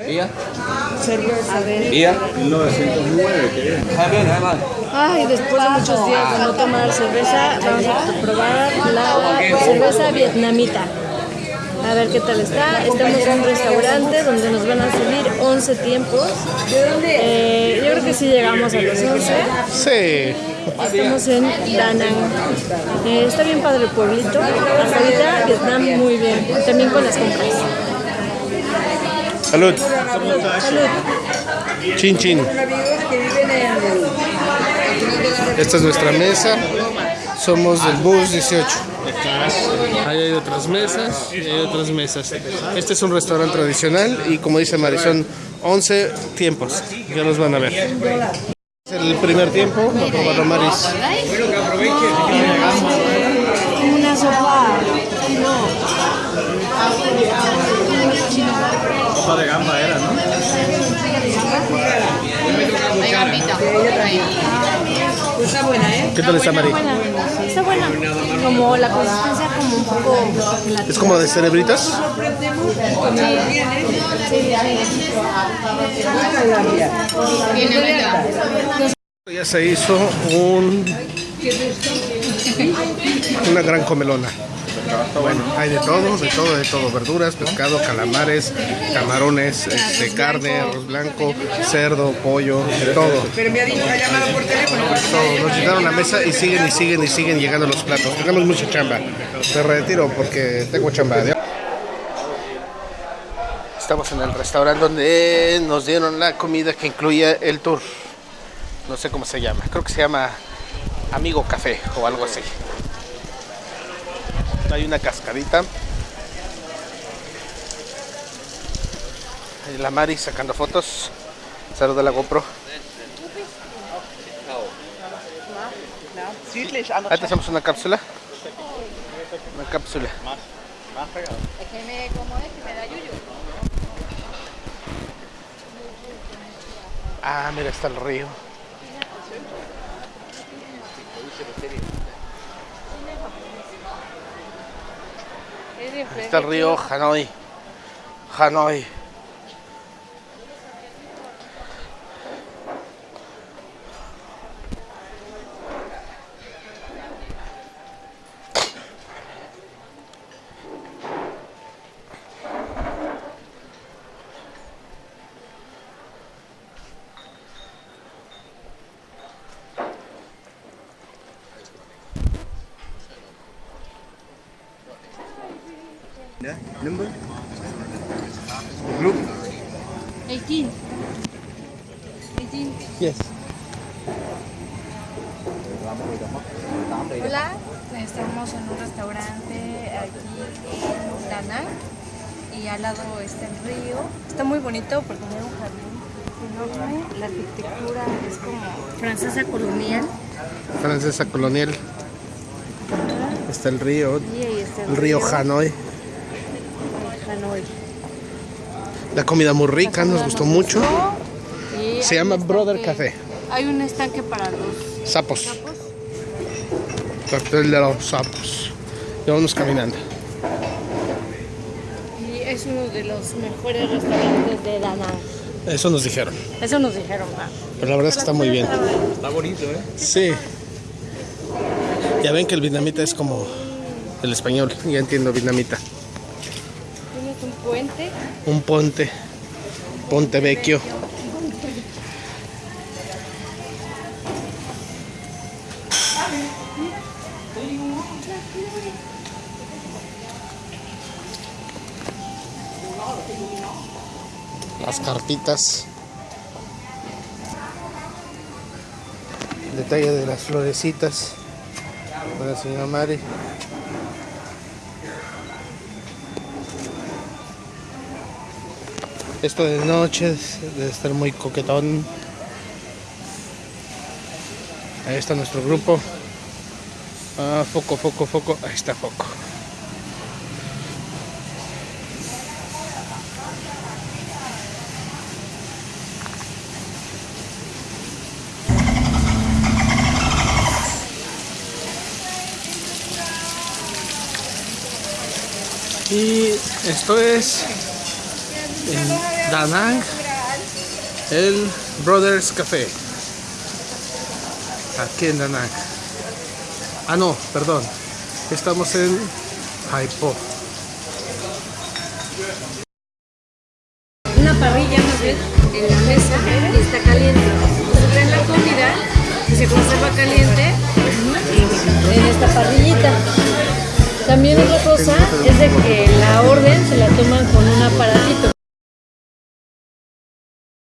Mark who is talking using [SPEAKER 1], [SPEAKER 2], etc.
[SPEAKER 1] ¿Ella?
[SPEAKER 2] A ver.
[SPEAKER 1] ¿Ella?
[SPEAKER 3] 1909, que
[SPEAKER 2] Ay, después de muchos días de no tomar cerveza, vamos a probar la cerveza vietnamita. A ver qué tal está. Estamos en un restaurante donde nos van a servir 11 tiempos. Eh, yo creo que sí llegamos a los 11.
[SPEAKER 4] Sí.
[SPEAKER 2] Estamos en Da Nang. Eh, está bien padre el pueblito. Hasta ahorita Vietnam muy bien. También con las compras.
[SPEAKER 4] Salud.
[SPEAKER 2] Salud.
[SPEAKER 4] Chin chin. Esta es nuestra mesa. Somos del bus 18. Ahí hay otras mesas hay otras mesas. Este es un restaurante tradicional y como dice Marisol, 11 tiempos. Ya los van a ver. El primer tiempo, va a probarlo Maris.
[SPEAKER 2] Una. Sopa
[SPEAKER 3] de gamba era, ¿no?
[SPEAKER 4] ¿Qué tal está Mari?
[SPEAKER 2] Buena. Está buena. Como la consistencia como un poco
[SPEAKER 4] ¿Es como de cerebritas? Ya se hizo un una gran comelona. Bueno, hay de todo, de todo, de todo, verduras, pescado, calamares, camarones, este, carne, arroz blanco, cerdo, pollo, de todo.
[SPEAKER 5] Pero me ha dicho, ha llamado por teléfono.
[SPEAKER 4] Todo. Nos llenaron la mesa y siguen y siguen y siguen llegando los platos. Tenemos mucha chamba. Me retiro porque tengo chamba. Estamos en el restaurante donde nos dieron la comida que incluye el tour. No sé cómo se llama. Creo que se llama Amigo Café o algo así. Hay una cascadita. Ahí la Mari sacando fotos. Salud de la GoPro. Ahí te hacemos una cápsula. Una cápsula.
[SPEAKER 6] Es que me, como es, que me da yuyu.
[SPEAKER 4] Ah, mira, está el río. Ahí está el río Hanoi. Hanoi.
[SPEAKER 3] Number? Group?
[SPEAKER 2] 18. 18.
[SPEAKER 4] Yes.
[SPEAKER 6] Hola, estamos en un restaurante aquí en Danang y al lado está el río. Está muy bonito porque tiene un jardín enorme. La arquitectura es como francesa colonial.
[SPEAKER 4] Francesa colonial. Está el río.
[SPEAKER 6] Y ahí está
[SPEAKER 4] El río Hanoi.
[SPEAKER 6] Hanoi.
[SPEAKER 4] La comida muy rica, nos gustó mucho.
[SPEAKER 6] Y
[SPEAKER 4] Se llama Brother Café.
[SPEAKER 6] Hay un estanque para los
[SPEAKER 4] Sapos.
[SPEAKER 6] sapos.
[SPEAKER 4] Cartel de los sapos. Y vamos caminando.
[SPEAKER 2] Y es uno de los mejores restaurantes de Da Nang.
[SPEAKER 4] Eso nos dijeron.
[SPEAKER 2] Eso nos dijeron. ¿va?
[SPEAKER 4] Pero la verdad es que está muy bien.
[SPEAKER 3] Está bonito, ¿eh?
[SPEAKER 4] Sí. Ya ven que el vietnamita es como el español. Ya entiendo vietnamita.
[SPEAKER 2] Un puente.
[SPEAKER 4] Un ponte. Ponte vecchio. Las cartitas. Detalle de las florecitas. Para señora Mari. Esto de noche debe estar muy coquetón. Ahí está nuestro grupo. Ah, foco, foco, foco. Ahí está foco. Y esto es en Da Nang, el Brothers Café. Aquí en Da Nang. Ah, no, perdón. Estamos en Haipo.
[SPEAKER 2] Una parrilla más bien en la mesa está caliente. Se trae la comida y se conserva caliente en esta parrillita. También otra cosa es de que la orden se la toman con un aparatito.